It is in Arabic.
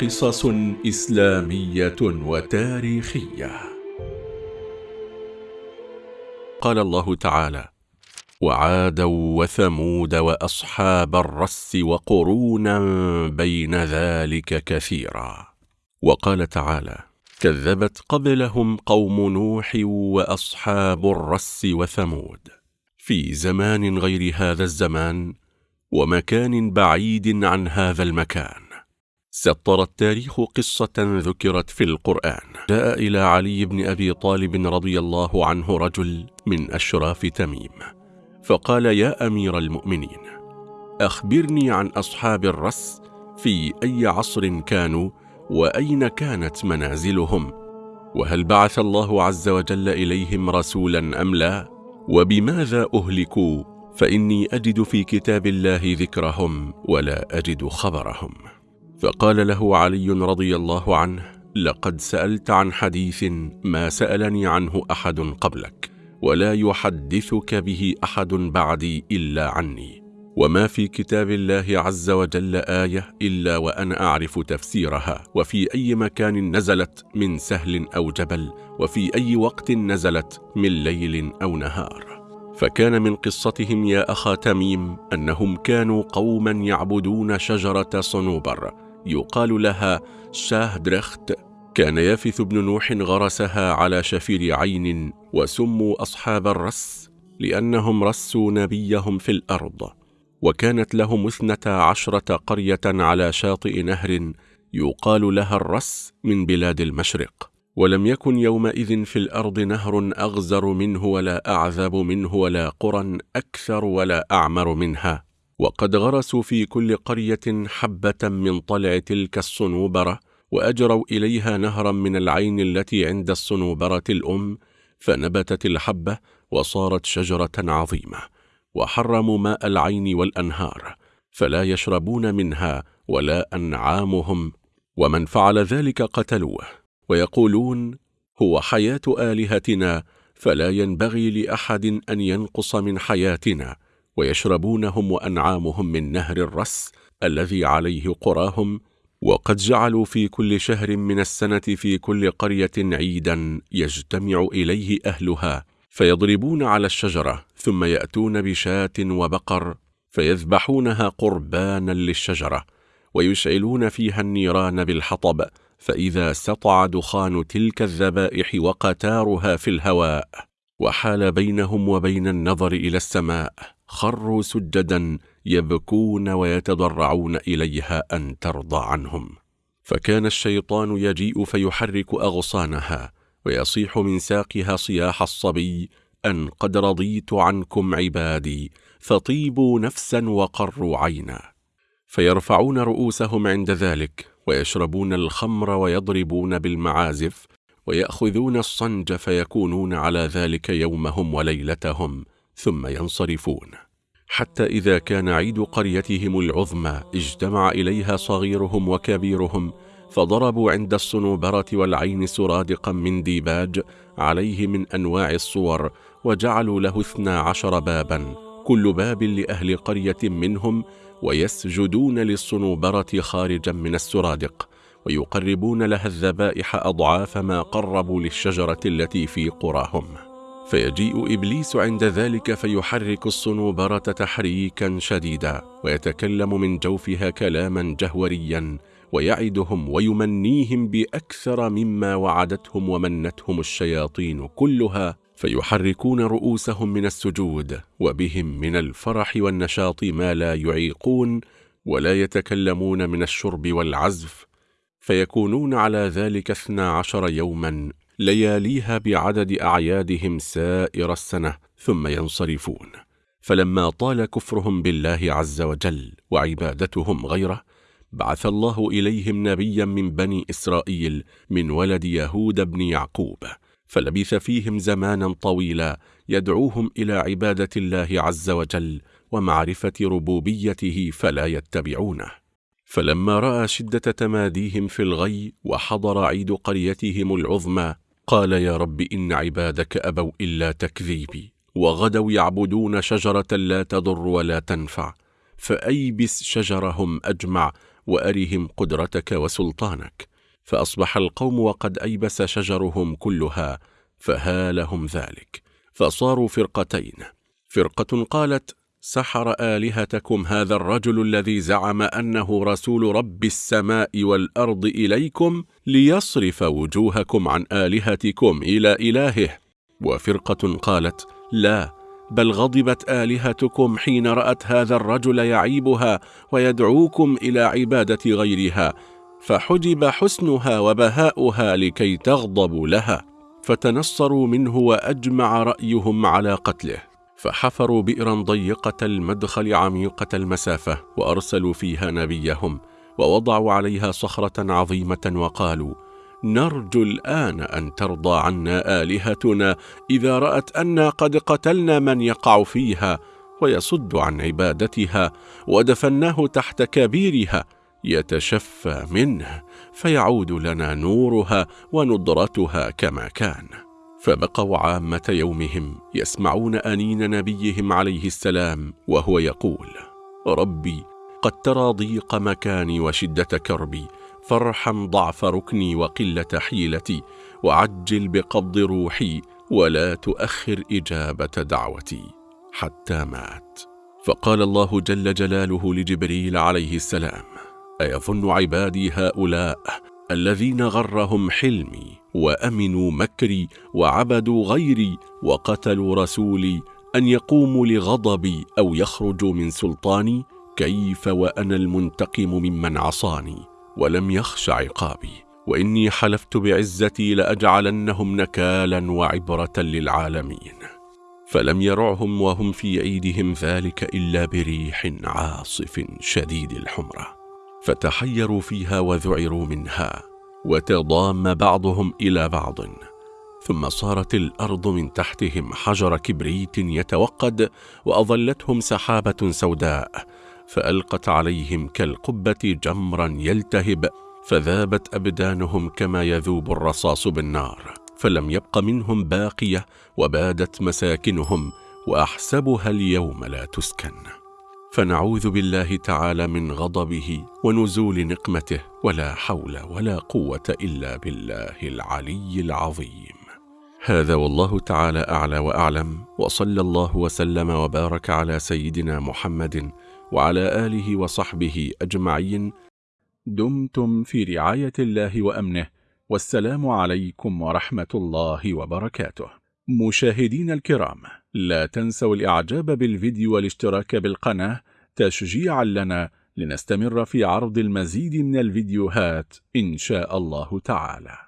قصص إسلامية وتاريخية. قال الله تعالى وعادا وثمود وأصحاب الرس وقرونا بين ذلك كثيرا. وقال تعالى كذبت قبلهم قوم نوح وأصحاب الرس وثمود. في زمان غير هذا الزمان ومكان بعيد عن هذا المكان. سطر التاريخ قصة ذكرت في القرآن. جاء إلى علي بن أبي طالب رضي الله عنه رجل من أشراف تميم فقال يا أمير المؤمنين أخبرني عن أصحاب الرس في أي عصر كانوا وأين كانت منازلهم وهل بعث الله عز وجل إليهم رسولا أم لا وبماذا أهلكوا فإني أجد في كتاب الله ذكرهم ولا أجد خبرهم. فقال له علي رضي الله عنه لقد سألت عن حديث ما سألني عنه أحد قبلك ولا يحدثك به أحد بعدي إلا عني. وما في كتاب الله عز وجل آية إلا وأنا أعرف تفسيرها وفي أي مكان نزلت من سهل أو جبل وفي أي وقت نزلت من ليل أو نهار. فكان من قصتهم يا أخا تميم أنهم كانوا قوما يعبدون شجرة صنوبر يقال لها شاهدرخت كان يافث بن نوح غرسها على شفير عين وسموا أصحاب الرس لأنهم رسوا نبيهم في الأرض وكانت لهم اثنتا عشرة قرية على شاطئ نهر يقال لها الرس من بلاد المشرق ولم يكن يومئذ في الأرض نهر أغزر منه ولا أعذب منه ولا قرى أكثر ولا أعمر منها. وقد غرسوا في كل قرية حبة من طلع تلك الصنوبرة وأجروا إليها نهرا من العين التي عند الصنوبرة الأم فنبتت الحبة وصارت شجرة عظيمة وحرموا ماء العين والأنهار فلا يشربون منها ولا أنعامهم ومن فعل ذلك قتلوه ويقولون هو حياة آلهتنا فلا ينبغي لأحد أن ينقص من حياتنا ويشربونهم وأنعامهم من نهر الرس الذي عليه قراهم وقد جعلوا في كل شهر من السنة في كل قرية عيدا يجتمع إليه أهلها فيضربون على الشجرة ثم يأتون بشاة وبقر فيذبحونها قربانا للشجرة ويشعلون فيها النيران بالحطب فإذا سطع دخان تلك الذبائح وقتارها في الهواء وحال بينهم وبين النظر إلى السماء خروا سجدا يبكون ويتضرعون إليها أن ترضى عنهم. فكان الشيطان يجيء فيحرك أغصانها ويصيح من ساقها صياح الصبي أن قد رضيت عنكم عبادي فطيبوا نفسا وقروا عينا. فيرفعون رؤوسهم عند ذلك ويشربون الخمر ويضربون بالمعازف ويأخذون الصنج فيكونون على ذلك يومهم وليلتهم ثم ينصرفون. حتى إذا كان عيد قريتهم العظمى اجتمع إليها صغيرهم وكبيرهم فضربوا عند الصنوبرة والعين سرادقا من ديباج عليه من أنواع الصور وجعلوا له اثنا عشر بابا كل باب لأهل قرية منهم ويسجدون للصنوبرة خارجا من السرادق. ويقربون لها الذبائح أضعاف ما قربوا للشجرة التي في قراهم. فيجيء إبليس عند ذلك فيحرك الصنوبرة تحريكا شديدا ويتكلم من جوفها كلاما جهوريا ويعدهم ويمنيهم بأكثر مما وعدتهم ومنتهم الشياطين كلها. فيحركون رؤوسهم من السجود وبهم من الفرح والنشاط ما لا يعيقون ولا يتكلمون من الشرب والعزف فيكونون على ذلك اثنا عشر يوما لياليها بعدد أعيادهم سائر السنة ثم ينصرفون. فلما طال كفرهم بالله عز وجل وعبادتهم غيره بعث الله إليهم نبيا من بني إسرائيل من ولد يهود بن يعقوب فلبث فيهم زمانا طويلا يدعوهم إلى عبادة الله عز وجل ومعرفة ربوبيته فلا يتبعونه. فلما رأى شدة تماديهم في الغي وحضر عيد قريتهم العظمى قال يا رب إن عبادك أبوا إلا تكذيبي وغدوا يعبدون شجرة لا تضر ولا تنفع فأيبس شجرهم أجمع وأرهم قدرتك وسلطانك. فأصبح القوم وقد أيبس شجرهم كلها فهالهم ذلك. فصاروا فرقتين. فرقة قالت سحر آلهتكم هذا الرجل الذي زعم أنه رسول رب السماء والأرض إليكم ليصرف وجوهكم عن آلهتكم إلى إلهه. وفرقة قالت لا بل غضبت آلهتكم حين رأت هذا الرجل يعيبها ويدعوكم إلى عبادة غيرها فحجب حسنها وبهاؤها لكي تغضبوا لها. فتنصروا منه وأجمع رأيهم على قتله. فحفروا بئرا ضيقة المدخل عميقة المسافة وأرسلوا فيها نبيهم ووضعوا عليها صخرة عظيمة وقالوا نرجو الآن أن ترضى عنا آلهتنا إذا رأت أنا قد قتلنا من يقع فيها ويصد عن عبادتها ودفناه تحت كبيرها يتشفى منه فيعود لنا نورها وندرتها كما كان. فبقوا عامة يومهم يسمعون أنين نبيهم عليه السلام وهو يقول ربي قد ترى ضيق مكاني وشدة كربي فارحم ضعف ركني وقلة حيلتي وعجل بقبض روحي ولا تؤخر إجابة دعوتي حتى مات. فقال الله جل جلاله لجبريل عليه السلام أيظن عبادي هؤلاء الذين غرهم حلمي وأمنوا مكري وعبدوا غيري وقتلوا رسولي أن يقوموا لغضبي أو يخرجوا من سلطاني كيف وأنا المنتقم ممن عصاني ولم يخش عقابي وإني حلفت بعزتي لأجعلنهم نكالا وعبرة للعالمين فلم يرعهم وهم في عيدهم ذلك إلا بريح عاصف شديد الحمرة فتحيروا فيها وذعروا منها وتضام بعضهم إلى بعض ثم صارت الأرض من تحتهم حجر كبريت يتوقد وأظلتهم سحابة سوداء فألقت عليهم كالقبة جمرا يلتهب فذابت أبدانهم كما يذوب الرصاص بالنار فلم يبق منهم باقية وبادت مساكنهم وأحسبها اليوم لا تسكن. فنعوذ بالله تعالى من غضبه ونزول نقمته ولا حول ولا قوة إلا بالله العلي العظيم. هذا والله تعالى أعلى وأعلم وصلى الله وسلم وبارك على سيدنا محمد وعلى آله وصحبه أجمعين. دمتم في رعاية الله وأمنه والسلام عليكم ورحمة الله وبركاته. مشاهدين الكرام لا تنسوا الإعجاب بالفيديو والاشتراك بالقناة تشجيعا لنا لنستمر في عرض المزيد من الفيديوهات إن شاء الله تعالى.